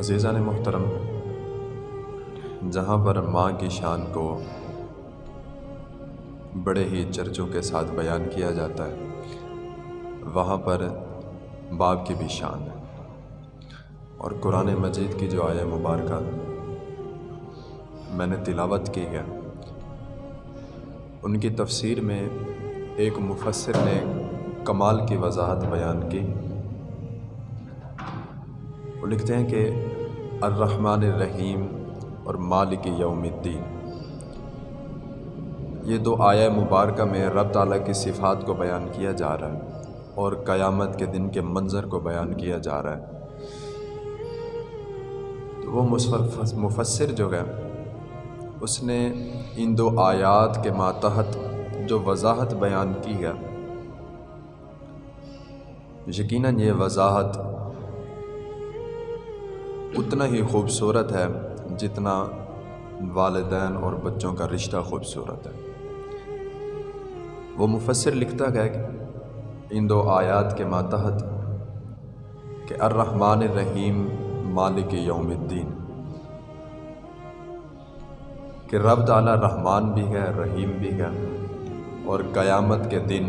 عزیزان محترم، جہاں پر ماں کی شان کو بڑے ہی چرچوں کے ساتھ بیان کیا جاتا ہے، وہاں پر باپ کی بھی شان ہے۔ اور قرآن مجید کی جو آیا مبارکہ میں نے تلاوت کی ہے، ان کی تفسیر میں ایک مفسر نے کمال کی وضاحت بیان کی۔ وہ لکھتے ہیں کہ الرحمن الرحیم اور مالک یوم الدین۔ یہ دو آیا مبارکہ میں رب تعالیٰ کی صفات کو بیان کیا جا رہا ہے اور قیامت کے دن کے منظر کو بیان کیا جا رہا ہے۔ تو وہ مفسر جو ہے، اس نے ان دو آیات کے ماتحت جو وضاحت بیان کی ہے، یقیناً یہ وضاحت اتنا ہی خوبصورت ہے جتنا والدین اور بچوں کا رشتہ خوبصورت ہے۔ وہ مفسر لکھتا گیا کہ ان دو آیات کے ماتحت کہ الرحمن الرحیم مالک یوم الدین۔ کہ رب تعالیٰ رحمان بھی ہے، رحیم بھی ہے اور قیامت کے دن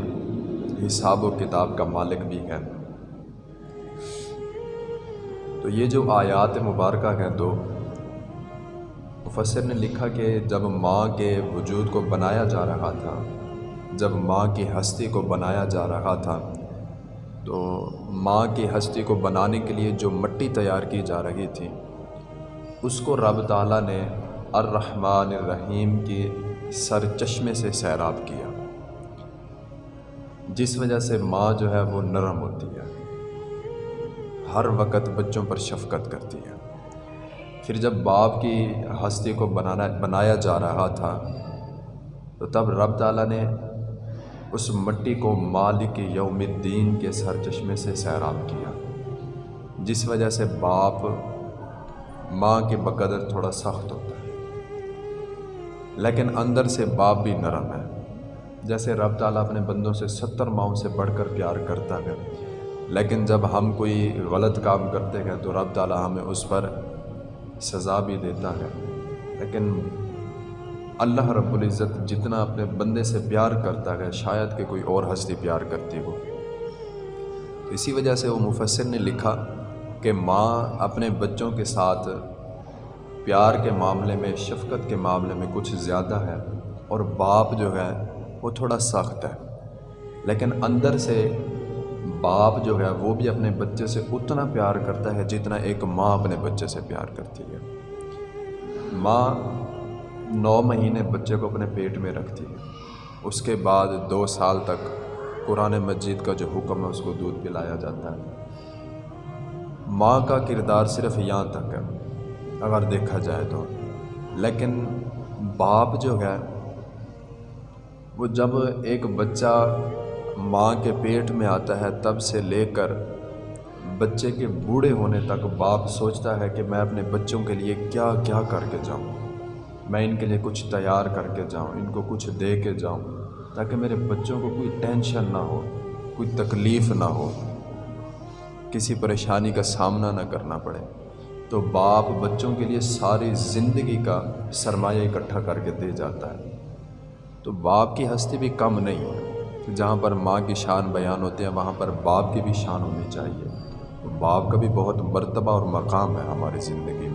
حساب و کتاب کا مالک بھی ہے۔ تو یہ جو آیات مبارکہ ہیں دو، مفسر نے لکھا کہ جب ماں کے وجود کو بنایا جا رہا تھا، جب ماں کی ہستی کو بنایا جا رہا تھا، تو ماں کی ہستی کو بنانے کے لیے جو مٹی تیار کی جا رہی تھی، اس کو رب تعالیٰ نے الرحمن الرحیم کی سر چشمے سے سیراب کیا، جس وجہ سے ماں جو ہے وہ نرم ہوتی ہے۔ ہر وقت بچوں پر شفقت کرتی ہے۔ پھر جب باپ کی ہستی کو بنانا، بنایا جا رہا تھا، تو تب رب تعالیٰ نے اس مٹی کو مالک یوم الدین کے سر چشمے سے سیراب کیا، جس وجہ سے باپ ماں کے بقدر تھوڑا سخت ہوتا ہے۔ لیکن اندر سے باپ بھی نرم ہے، جیسے رب تعالیٰ اپنے بندوں سے ستر ماؤں سے بڑھ کر پیار کرتا ہے۔ لیکن جب ہم کوئی غلط کام کرتے ہیں تو رب تعالیٰ ہمیں اس پر سزا بھی دیتا ہے۔ لیکن اللہ رب العزت جتنا اپنے بندے سے پیار کرتا ہے، شاید کہ کوئی اور ہستی پیار کرتی ہو۔ اسی وجہ سے وہ مفسر نے لکھا کہ ماں اپنے بچوں کے ساتھ پیار کے معاملے میں، شفقت کے معاملے میں کچھ زیادہ ہے اور باپ جو ہے، وہ تھوڑا سخت ہے۔ لیکن اندر سے باپ جو ہے وہ بھی اپنے بچے سے اتنا پیار کرتا ہے جتنا ایک ماں اپنے بچے سے پیار کرتی ہے۔ ماں نو مہینے بچے کو اپنے پیٹ میں رکھتی ہے۔ اس کے بعد دو سال تک قرآن مجید کا جو حکم ہے اس کو دودھ پلایا جاتا ہے۔ ماں کا کردار صرف یہاں تک ہے، اگر دیکھا جائے تو۔ لیکن باپ جو ہے، وہ جب ایک بچہ ماں کے پیٹ میں آتا ہے تب سے لے کر بچے کے بوڑھے ہونے تک باپ سوچتا ہے کہ میں اپنے بچوں کے لیے کیا کیا کر کے جاؤں۔ میں ان کے لیے کچھ تیار کر کے جاؤں، ان کو کچھ دے کے جاؤں تاکہ میرے بچوں کو کوئی ٹینشن نہ ہو، کوئی تکلیف نہ ہو۔ کسی پریشانی کا سامنا نہ کرنا پڑے۔ تو باپ بچوں کے لیے ساری زندگی کا سرمایہ اکٹھا کر کے دے جاتا ہے۔ تو باپ کی ہستی بھی کم نہیں ہے۔ جہاں پر ماں کی شان بیان ہوتے ہیں وہاں پر باپ کی بھی شان ہونی چاہیے۔ باپ کا بھی بہت مرتبہ اور مقام ہے ہماری زندگی